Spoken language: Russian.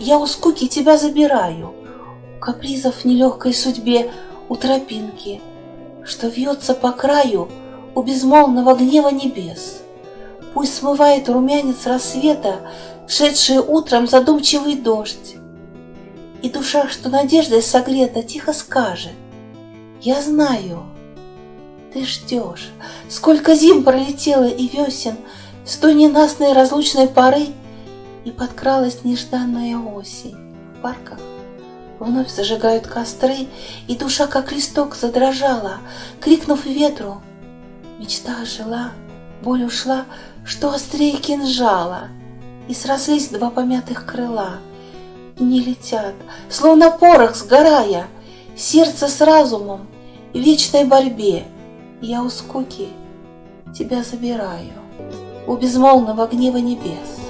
я у скуки тебя забираю, у капризов нелегкой судьбе, у тропинки, что вьется по краю у безмолвного гнева небес. Пусть смывает румянец рассвета, шедший утром задумчивый дождь. И душа, что надеждой согрета, тихо скажет, я знаю, ты ждешь, сколько зим пролетело и весен с той ненастной разлучной поры, и подкралась нежданная осень. В парках вновь зажигают костры, и душа, как листок, задрожала, крикнув ветру. Мечта ожила, боль ушла, что острее кинжала, и срослись два помятых крыла. Не летят, словно порох сгорая, сердце с разумом в вечной борьбе. Я у скуки тебя забираю, у безмолвного гнева небес.